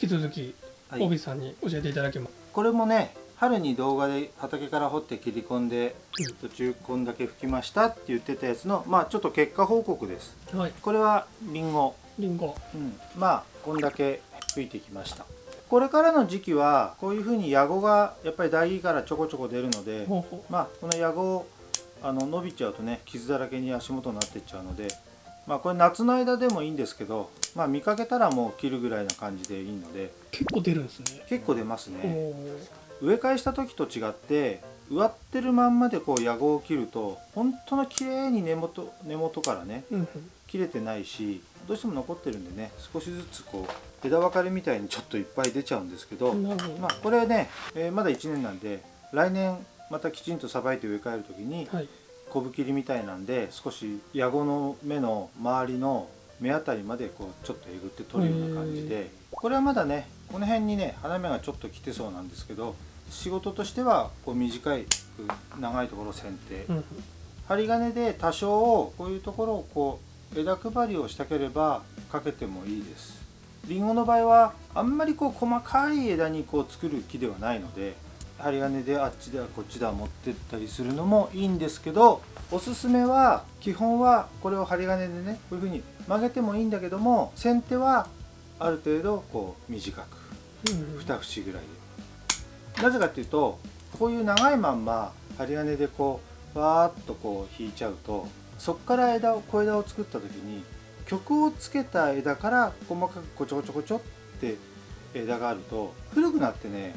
引き続きはい。帯さんに教えていただけます、これもね春に動画で畑から掘って切り込んでうん。途中こんだけ吹きましたって言ってたやつのまあちょっと結果報告です。はい。これはリンゴ。リンゴ。うん、まあこんだけ吹いてきました。これからの時期はこういうふうにヤゴがやっぱり大木からちょこちょこ出るのでほうほまあこのヤゴあの伸びちゃうとね傷だらけに足元になっていっちゃうのでまあこれ夏の間でもいいんですけどまあ見かけたらもう切るぐらいな感じでいいので。う結構出るんですね。結構出ますおねー。植え替えした時と違って植わってるまんまでこうヤゴを切ると本当の綺麗に根元根元からねうんうん。切れてないしどうしても残ってるんでね少しずつこう枝分かれみたいにちょっといっぱい出ちゃうんですけど、まあこれはね、えーまだ1年なんで来年またきちんとさばいて植え替える時にはい昆布切りみたいなんで少しヤゴの芽の周りの目あたりまでこうちょっとえぐって取るような感じでこれはまだねこの辺にね花芽がちょっと来てそうなんですけど仕事としてはこう短い長いところを剪定、うんうん。針金で多少こういうところをこう枝配りをしたければかけてもいいです。りんごの場合はあんまりこう細かい枝にこう作る木ではないので針金であっちだこっちだ持ってったりするのもいいんですけどおすすめは基本はこれを針金でねこういう風に曲げてもいいんだけども先手はある程度こう短くうんうん。2節ぐらいで。なぜかっていうとこういう長いまんま針金でこうわーっとこう引いちゃうとそこから枝を小枝を作った時に曲をつけた枝から細かくこちょこちょこちょって枝があると古くなってね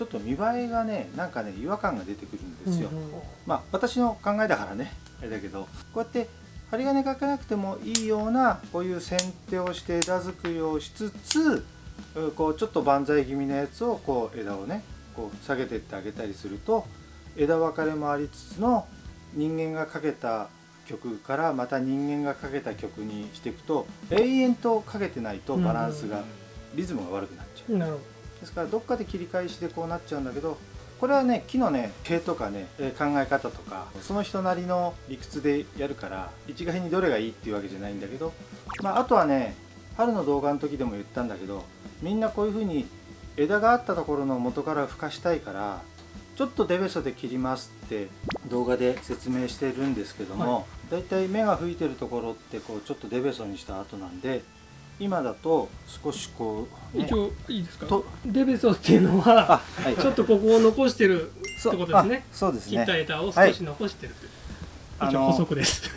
ちょっと見栄えがねなんかね違和感が出てくるんですよ、うんうん。まあ私の考えだからねあれだけど。こうやって針金かけなくてもいいようなこういう剪定をして枝作りをしつつうこうちょっと万歳気味のやつをこう枝をねこう下げてってあげたりすると枝分かれもありつつの人間がかけた曲からまた人間がかけた曲にしていくと永遠とかけてないとバランスがリズムが悪くなっちゃう。ですからどっかで切り返しでこうなっちゃうんだけどこれはね木のね毛とかねえー考え方とかその人なりの理屈でやるから一概にどれがいいっていうわけじゃないんだけど、まあ、あとはね春の動画の時でも言ったんだけどみんなこういう風に枝があったところの元から孵化したいからちょっとデベソで切りますって動画で説明してるんですけども、だい。たい芽が吹いてるところってこうちょっとデベソにした後なんで今だと少しこう、ね。ど一、応いいですか？と。デベソっていうのはあはい。ちょっとここを残してるってことですね。あそうです切ったね枝を少し残してる。という、一応あの補足です。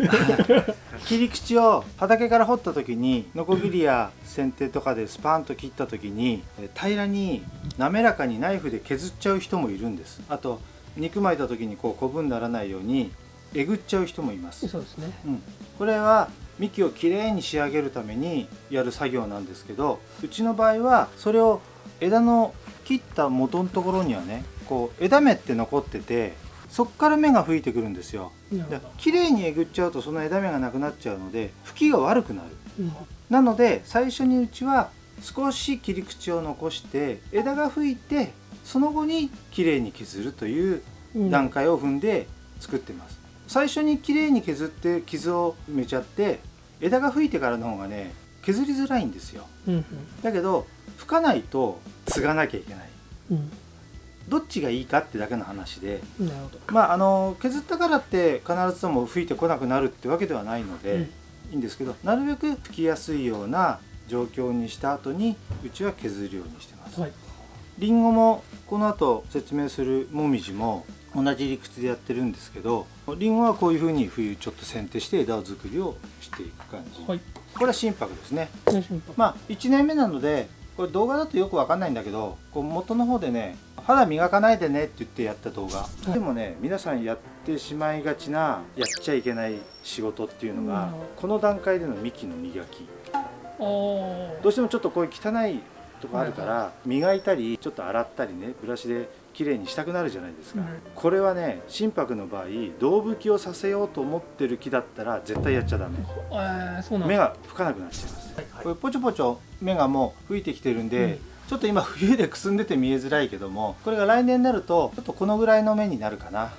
切り口を畑から掘った時にノコギリや剪定とかでスパンと切った時にえ平らに滑らかにナイフで削っちゃう人もいるんです。あと肉巻いた時にこうコブにならないようにえぐっちゃう人もいます、そうですね。うん、これは幹をきれいに仕上げるためにやる作業なんですけどうちの場合はそれを枝の切った元のところにはねこう枝芽って残っててそっから芽が吹いてくるんですよ。でなるほ綺麗にえぐっちゃうとその枝芽がなくなっちゃうので吹きが悪くなる。ど、なので最初にうちは少し切り口を残して枝が吹いてその後に綺麗に削るといううん。段階を踏んで作ってます最初に綺麗に削って傷を埋めちゃって枝が吹いてからの方がね削りづらいんですよ。うんうん。だけど吹かないと継がなきゃいけない。うん。どっちがいいかってだけの話で。まああの削ったからって必ずとも吹いてこなくなるってわけではないので、うん。いいんですけどなるべく吹きやすいような状況にした後にうちは削るようにしてます。はい。りんごもこの後説明するもみじも同じ理屈でやってるんですけどりんごはこういうふうに冬ちょっと剪定して枝作りをしていく感じ、はい。これは心拍ですね。まあ1年目なのでこれ動画だとよくわかんないんだけどこう元の方でね肌磨かないでねって言ってやった動画、い。でもね皆さんやってしまいがちなやっちゃいけない仕事っていうのが、うん。この段階での幹の磨き。どうしてもちょっとこういう汚いとこあるから、磨いたりちょっと洗ったりねブラシで綺麗にしたくなるじゃないですか、うん。これはね心拍の場合胴吹きをさせようと思ってる木だったら絶対やっちゃダメ。目だ。が吹かなくなっちゃいます、はいこれポチョポチョ目がもう吹いてきてるんで、うん。ちょっと今冬でくすんでて見えづらいけどもこれが来年になるとちょっとこのぐらいの目になるかな。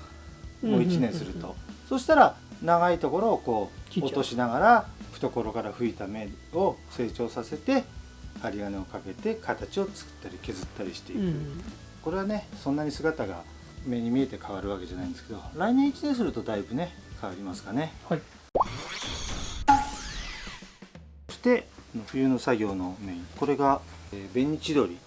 もう1年すると、そしたら長いところをこう落としながら懐から吹いた目を成長させて針金をかけて形を作ったり削ったりしていく、うんこれはねそんなに姿が目に見えて変わるわけじゃないんですけど来年1年するとだいぶね変わりますかね。はい。そして冬の作業のメイン。これが、えー紅千鳥。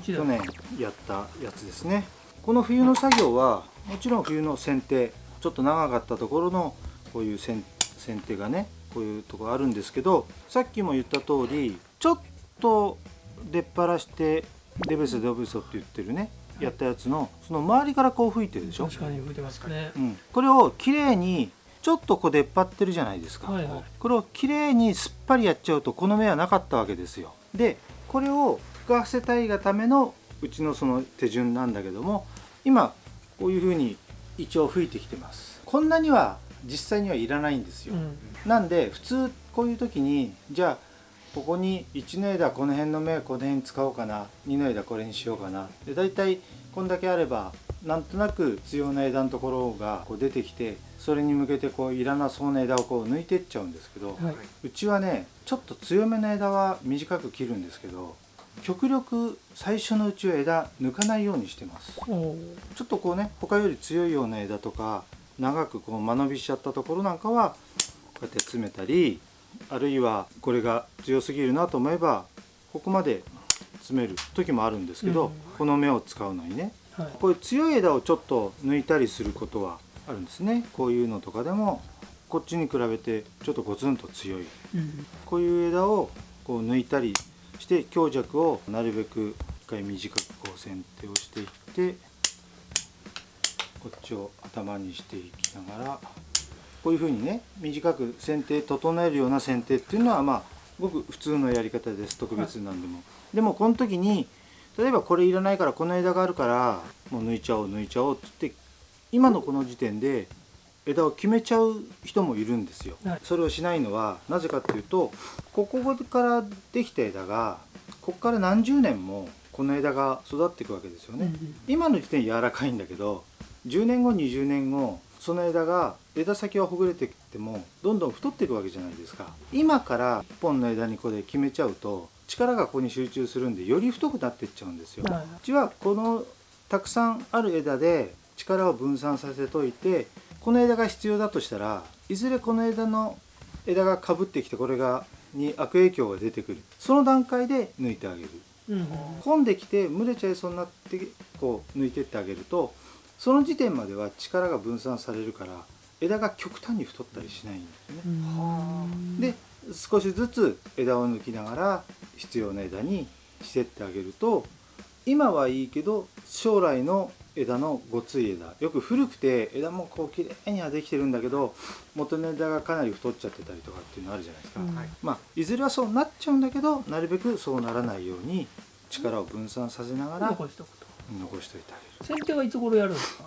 去年やったやつですね。この冬の作業はもちろん冬の剪定。ちょっと長かったところのこういう剪剪定がねこういうとこあるんですけどさっきも言った通りちょっと出っ張してデベソデベソって言ってるねやったやつのその周りからこう吹いてるでしょ、確かに吹いてますね。うん、これをきれいにちょっとこう出っ張ってるじゃないですか、はいはい。これをきれいにすっぱりやっちゃうとこの目はなかったわけですよ。でこれを吹かせたいがためのうちのその手順なんだけども今こういうふうに一応吹いてきてます。こんなには実際にはいらないんですよ、うん。なんで普通こういう時にじゃあここに1の枝この辺の芽この辺に使おうかな。2の枝これにしようかな。で大体こんだけあればなんとなく必要な枝のところがこう出てきてそれに向けてこういらなそうな枝をこう抜いていっちゃうんですけど、はい。うちはねちょっと強めの枝は短く切るんですけど極力最初のうちは枝抜かないようにしてます。ちょっとこうね他より強いような枝とか長くこう間延びしちゃったところなんかはこうやって詰めたりあるいはこれが強すぎるなと思えばここまで詰める時もあるんですけど、うん。この芽を使うのにねはい。こういう強い枝をちょっと抜いたりすることはあるんですね。こういうのとかでもこっちに比べてちょっとゴツンと強い。うん。こういう枝をこう抜いたりして強弱をなるべく一回短くこう剪定をしていってこっちを頭にしていきながらこういうふうにね短く剪定整えるような剪定っていうのはまあごく普通のやり方です。特別なんでも。でもこの時に例えばこれいらないからこの枝があるからもう抜いちゃおう抜いちゃおうって言って今のこの時点で枝を決めちゃう人もいるんですよ、はい。それをしないのはなぜかっていうとここからできた枝がここから何十年もこの枝が育っていくわけですよね、うん今の時点柔らかいんだけど10年後20年後その枝が枝先はほぐれてきてもどんどん太っていくわけじゃないですか。今から1本の枝にこれ決めちゃうと力がここに集中するんでより太くなっていっちゃうんですよ、はい。うちはこのたくさんある枝で力を分散させといてこの枝が必要だとしたらいずれこの枝の枝がかぶってきてこれがに悪影響が出てくる。その段階で抜いてあげる。うん。混んできて蒸れちゃいそうになってこう抜いてってあげるとその時点までは力が分散されるから枝が極端に太ったりしないんですね。うん。で少しずつ枝を抜きながら必要な枝にしてってあげると今はいいけど将来の枝のごつい枝。よく古くて枝もこう綺麗にはできてるんだけど元の枝がかなり太っちゃってたりとかっていうのあるじゃないですか、うん。はい。まあいずれはそうなっちゃうんだけどなるべくそうならないように力を分散させながら残しておくと残しておいてあげる。剪定はいつ頃やるんですか？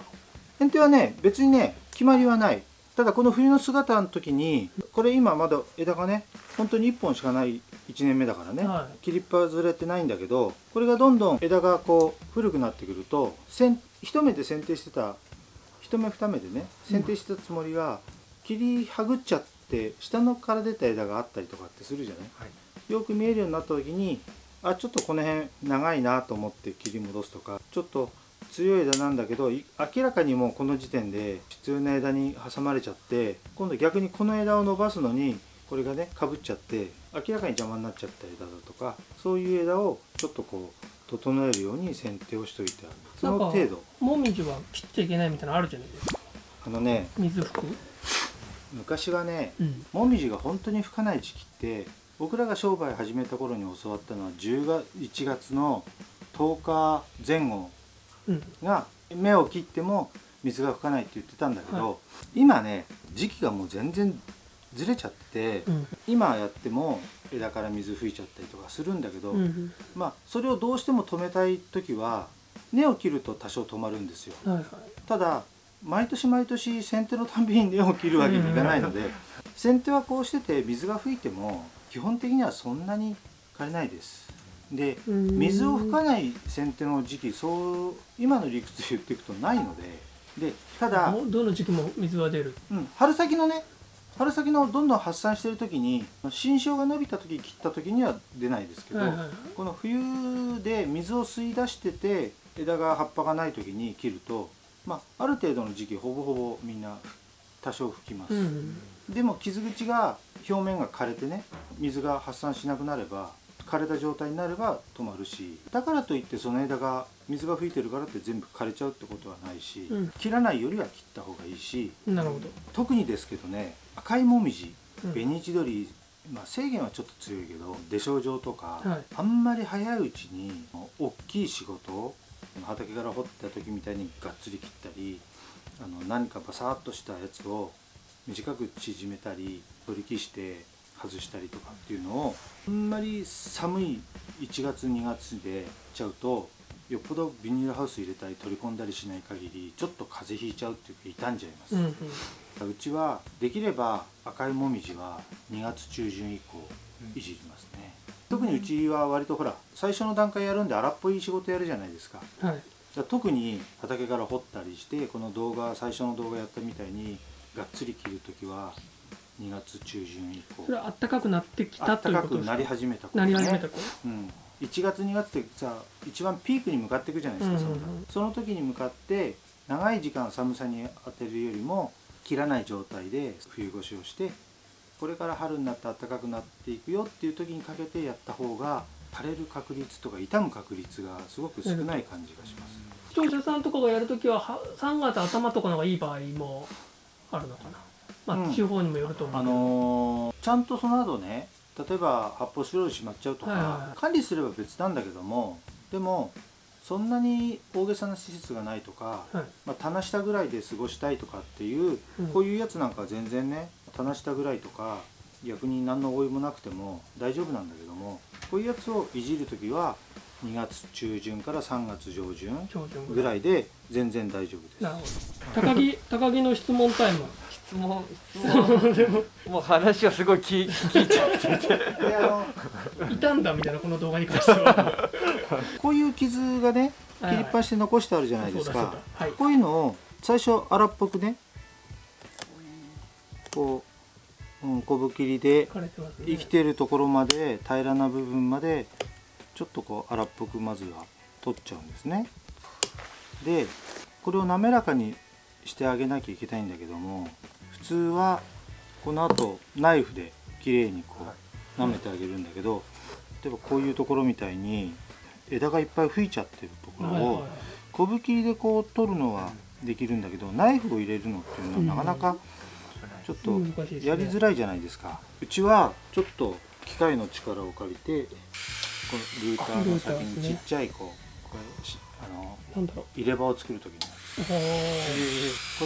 剪定はね別にね決まりはない。ただこの冬の姿の時にこれ今まだ枝がね本当に1本しかない1年目だからね、は切りっぱずれてないんだけどこれがどんどん枝がこう古くなってくると一目で剪定してた一目二目でね剪定してたつもりが切りはぐっちゃって下のから出た枝があったりとかってするじゃない？はい。よく見えるようになった時にあちょっとこの辺長いなと思って切り戻すとかちょっと強い枝なんだけどい明らかにもうこの時点で必要な枝に挟まれちゃって今度逆にこの枝を伸ばすのにこれがねかぶっちゃって明らかに邪魔になっちゃった枝だとかそういう枝をちょっとこう整えるように剪定をしといてある。その程度。もみじは切っちゃいけないみたいなのあるじゃないですか。あのね水拭く。昔はねうん。もみじが本当に吹かない時期って僕らが商売始めた頃に教わったのは10月1月の10日前後うん。が芽を切っても水が吹かないって言ってたんだけど、は今ね時期がもう全然ずれちゃって、うん。今やっても枝から水吹いちゃったりとかするんだけど、うんまあそれをどうしても止めたい時は根を切ると多少止まるんですよ。はいはい。ただ毎年毎年剪定のたんびに根を切るわけにいかないので剪定はこうしてて水が吹いても基本的にはそんなに枯れないです。でうん。水を吹かない剪定の時期そう今の理屈で言っていくとないのででただ、どの時期も水は出る？うん、春先のね春先のどんどん発散してる時に新生が伸びた時切った時には出ないですけど、はいはいはい。この冬で水を吸い出してて枝が葉っぱがない時に切ると、まあ、ある程度の時期ほぼほぼみんな多少吹きます、うん。でも傷口が表面が枯れてね水が発散しなくなれば枯れた状態になれば止まるし。だからといってその枝が水が吹いてるからって全部枯れちゃうってことはないし、うん。切らないよりは切った方がいいしなるほど。特にですけどね赤いもみじうん。紅千鳥、まあ、制限はちょっと強いけど出生状とか、はい。あんまり早いうちに大きい仕事を畑から掘った時みたいにがっつり切ったりあの何かバサッとしたやつを短く縮めたり取り消して外したりとかっていうのをあんまり寒い1月2月でちゃうとよっぽどビニールハウス入れたり取り込んだりしない限りちょっと風邪ひいちゃうっていうか傷んじゃいます。うんうん。うちはできれば赤いもみじは2月中旬以降いじりますね、特にうちは割とほら最初の段階やるんで荒っぽい仕事やるじゃないですか。はいじゃあ特に畑から掘ったりしてこの動画最初の動画やったみたいにがっつり切る時は2月中旬以降。それは暖かくなってきたということですか？くなり始めた頃。なねり始めた頃？うん、1月2月ってさ一番ピークに向かっていくじゃないですか、うんうんうんその時に向かって長い時間寒さに当てるよりも切らない状態で冬越しをしてこれから春になって暖かくなっていくよっていう時にかけてやった方が枯れる確率とか傷む確率がすごく少ない感じがします、視聴者さんとかがやるときはは3月頭とかの方がいい場合もあるのかな？まあ、うん。地方にもよると思うあけど、のーちゃんとその後ね例えば発泡スチロールしまっちゃうとか、はいはいはい。管理すれば別なんだけどもでもそんなに大げさな施設がないとか、はい。まあ、棚下ぐらいで過ごしたいとかっていう、うん。こういうやつなんかは全然ね棚下ぐらいとか逆に何の応用もなくても大丈夫なんだけどもこういうやつをいじる時は2月中旬から3月上旬ぐらい。で全然大丈夫です。なるほど。高木高木の質問タイム。質問質問。もう話をすごい聞い聞いちゃってて。いたんだみたいなこの動画に関しては。こういう傷がねはい切りっぱして残してあるじゃないですか。はい。こういうのを最初荒っぽくねこう、うん、小ぶ切りで生きてるところまで平らな部分までちょっとこう荒っぽくまずは取っちゃうんですね。でこれを滑らかにしてあげなきゃいけないんだけども普通はこの後ナイフで綺麗にこう舐めてあげるんだけど例えばこういうところみたいに枝がいっぱい吹いちゃってるところを小ぶ切りでこう取るのはできるんだけどナイフを入れるのっていうのはなかなかちょっとやりづらいじゃないですか。うちはちょっと機械の力を借りてこのルーターの先にちっちゃいこうこれしあのなんだろ入れ歯を作る時にこ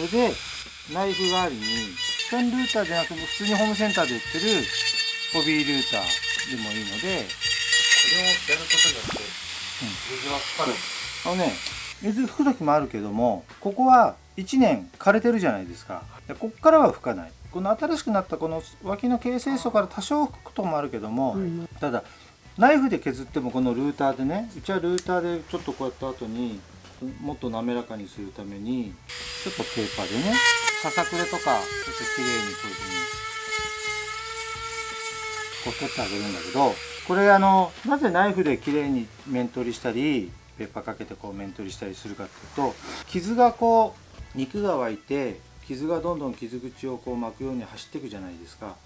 れでナイフ代わりにペンルーターじゃなくて普通にホームセンターで売ってるホビールーターでもいいのでこれをやることによって水はかかる。あのね水吹く時もあるけどもここは1年枯れてるじゃないですか。でここからは吹かない。この新しくなったこの脇の形成層から多少吹くこともあるけども、うん。ただナイフで削ってもこのルーターでねうちはルーターでちょっとこうやった後にもっと滑らかにするためにちょっとペーパーでねささくれとかちょっと綺麗にこういうふうにこう取ってあげるんだけどこれあのなぜナイフで綺麗に面取りしたりペーパーかけてこう面取りしたりするかっていうと傷がこう肉が湧いて傷がどんどん傷口をこう巻くように走っていくじゃないですか。はい。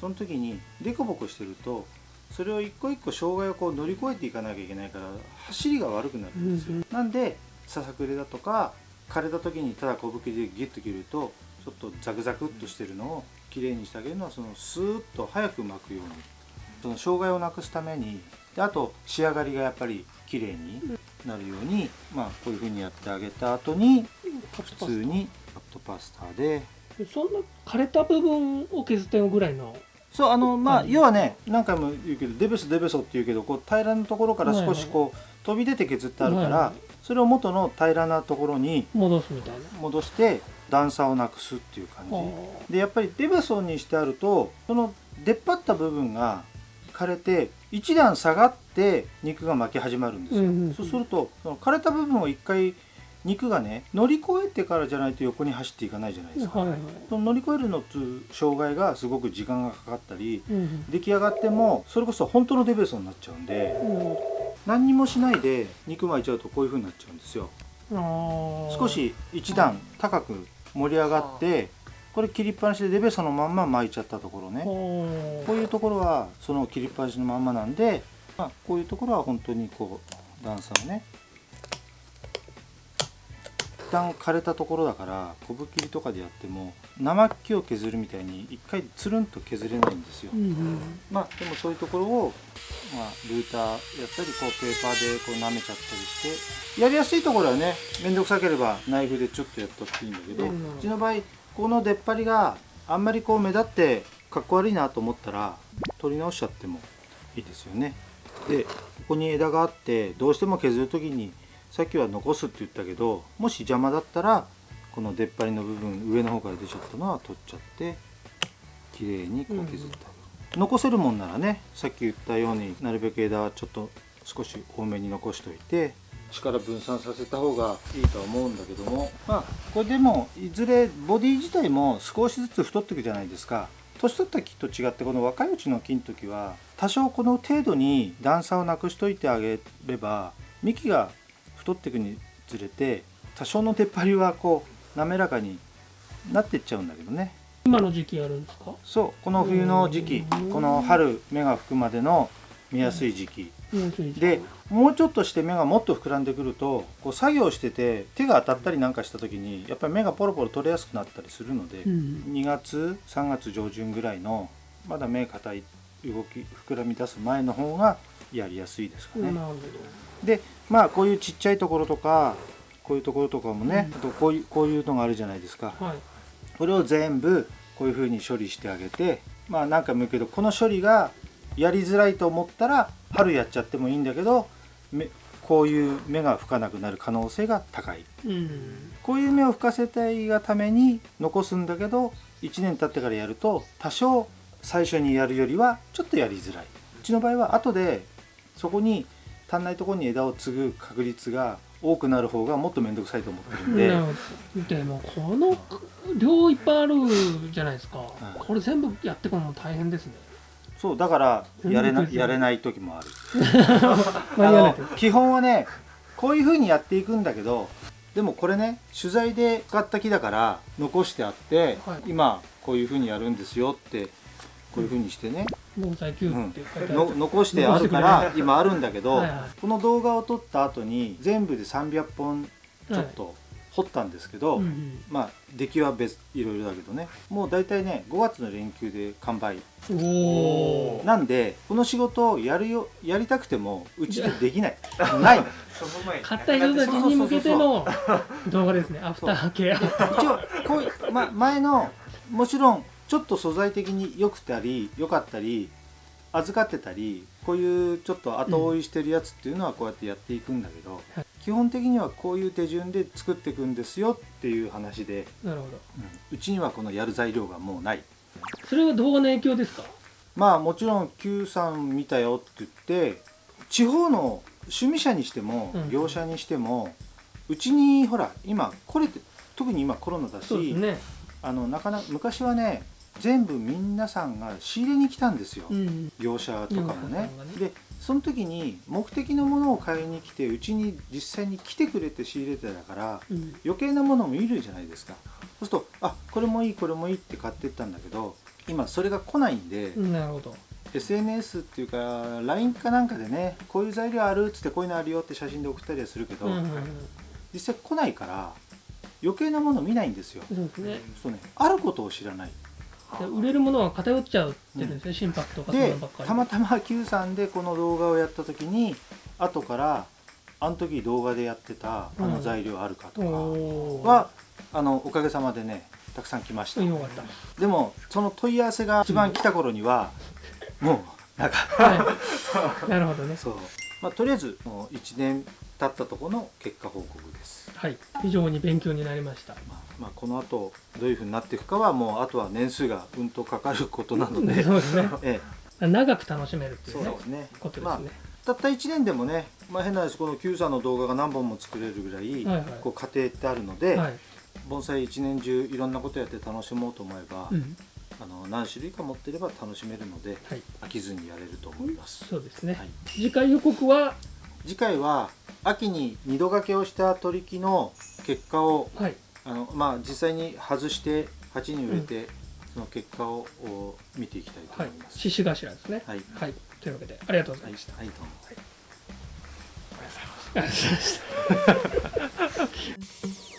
その時にデコボコしてるとそれを一個一個障害をこう乗り越えていかなきゃいけないから走りが悪くなるんですよ、うん。なんでささくれだとか枯れた時にただ小吹きでギュッと切るとちょっとザクザクっとしてるのをきれいにしてあげるのはそのスーッと早く巻くようにその障害をなくすためにであと仕上がりがやっぱり綺麗になるように、まあこういうふうにやってあげた後に普通にカットパスタで。そんな枯れた部分を削ってるぐらいの。そうあのまあはい要はね何回も言うけどデベソデベソって言うけどこう平らなところから少しこう飛び出て削ってあるから、それを元の平らなところに戻すみたいな。戻して段差をなくすっていう感あじでやっぱりデベソにしてあるとその出っ張った部分が枯れて一段下がって肉が巻き始まるんですよ、うんうんうん。そうするとその枯れた部分を一回肉がね乗り越えてからじゃないと横に走っていかないじゃないですか、はいはい。その乗り越えるのつ障害がすごく時間がかかったりうん出来上がってもそれこそ本当のデベソになっちゃうんでうん何にもしないで肉巻いちゃうとこういう風になっちゃうんですよ。少し一段高く盛り上がってこれ切りっぱなしでデベソのまんま巻いちゃったところね。こういうところはその切りっぱなしのまんまなんで、まあ、こういうところは本当にこう段差をね一旦枯れたところだから昆布切りとかでやっても生木を削るみたいに一回つるんと削れないんですよ。うんうん。まあでもそういうところを、まあ、ルーターやったりこうペーパーでこう舐めちゃったりしてやりやすいところはね面倒くさければナイフでちょっとやったっていいんだけど、ううんちの場合この出っ張りがあんまりこう目立ってかっこ悪いなと思ったら取り直しちゃってもいいですよね。でここに枝があってどうしても削る時にさっきは残すって言ったけどもし邪魔だったらこの出っ張りの部分上の方から出ちゃったのは取っちゃって綺麗にこう削ってあげる、残せるもんならねさっき言ったようになるべく枝はちょっと少し多めに残しておいて力分散させた方がいいとは思うんだけども。まあこれでもいずれボディ自体も少しずつ太っていくじゃないですか。年取った木と違ってこの若いうちの木の時は多少この程度に段差をなくしといてあげれば幹が太っていくにつれて多少の出っ張りはこう滑らかになっていっちゃうんだけどね。今の時期やるんですか？そうこの冬の時期うん。この春芽が吹くまでの見やすい時期でもうちょっとして芽がもっと膨らんでくるとこう作業してて手が当たったりなんかした時にやっぱり芽がポロポロ取れやすくなったりするので、うん。2月3月上旬ぐらいのまだ芽硬い動き膨らみ出す前の方がやりやすいですかね。なるほでまあこういうちっちゃいところとかこういうところとかもね、うん。あとこういうこういうのがあるじゃないですか。どはい。これを全部こういうふうに処理してあげてまあ何回も言うけどこの処理がやりづらいと思ったら春やっちゃってもいいんだけどめこういう芽が吹かなくなる可能性が高い。うん。こういう芽を吹かせたいがために残すんだけど1年経ってからやると多少最初にやるよりはちょっとやりづらい。うちの場合は後でそこに足んないところに枝を継ぐ確率が多くなる方がもっと面倒くさいと思ってるんで。でもこの量いっぱいあるじゃないですか、いこれ全部やってくのも大変ですねそうだからやれなうんやれない時もある。あの基本はねこういう風にやっていくんだけどでもこれね取材で買った木だから残してあって、はい。今こういう風にやるんですよってこういう風にしてね、防災キューブって書いてある。の残してあるから今あるんだけどはいはい。この動画を撮った後に全部で300本ちょっと掘ったんですけど、うんうん。まあ出来は別いろいろだけどね。もう大体ね5月の連休で完売。なんでこの仕事をやるよやりたくてもうちでできない。ないの。その前に。買った人たちに向けての動画ですね。アフターケア。一応こういう、ま、前のもちろんちょっと素材的に良くたり良かったり預かってたりこういうちょっと後追いしてるやつっていうのはこうやってやっていくんだけど、はい基本的にはこういう手順で作っていくんですよっていう話で、なるほど。うん。うちにはこのやる材料がもうない。それは動画の影響ですか？まあもちろん Q さん見たよって言って地方の趣味者にしてもうん。業者にしてもうちにほら今これって特に今コロナだしね。あのなかなか昔はね全部皆さんが仕入れに来たんですよ、うん。業者とかもね。ね。でその時に目的のものを買いに来てうちに実際に来てくれて仕入れてたからうん。余計なものもいるじゃないですか。そうするとあこれもいいこれもいいって買ってったんだけど今それが来ないんで、なるほど。SNS っていうか LINE かなんかでねこういう材料あるっつってこういうのあるよって写真で送ったりはするけど、うんうんうん。実際来ないから余計なもの見ないんですよ。そうね。そうね。あることを知らないで売れるものは偏っちゃうって言うんですね、心拍とかそんなばっかり。たまたま Q さんでこの動画をやった時に後からあの時動画でやってたあの材料あるかとかおー。は、あのおかげさまでねたくさん来ました。よかった。でもその問い合わせが一番来た頃にはもうなんかはい。なるほどね。そう、まあ、とりあえずもう1年経ったところの結果報告です、はい。非常に勉強になりました。まあまあ、この後どういうふうになっていくかはもうあとは年数がうんとかかることなので。そうですね。え長く楽しめるってえ、いうねそうですね。ことですね、まあたった1年でもね、まあ、変な話この Q さんの動画が何本も作れるぐらい、はいはい。こう過程ってあるので、はい。盆栽一年中いろんなことやって楽しもうと思えば、うん。あの何種類か持ってれば楽しめるのではい。飽きずにやれると思います、そうですね、はい、次回予告は次回は秋に二度掛けをした取り木の結果をはい。あの、まあ、実際に外して鉢に植えて、その結果をお見ていきたいとはい思います。獅子頭ですね。はい、はい。というわけでありがとうござはいいました、はい、どうも。ありがとうございました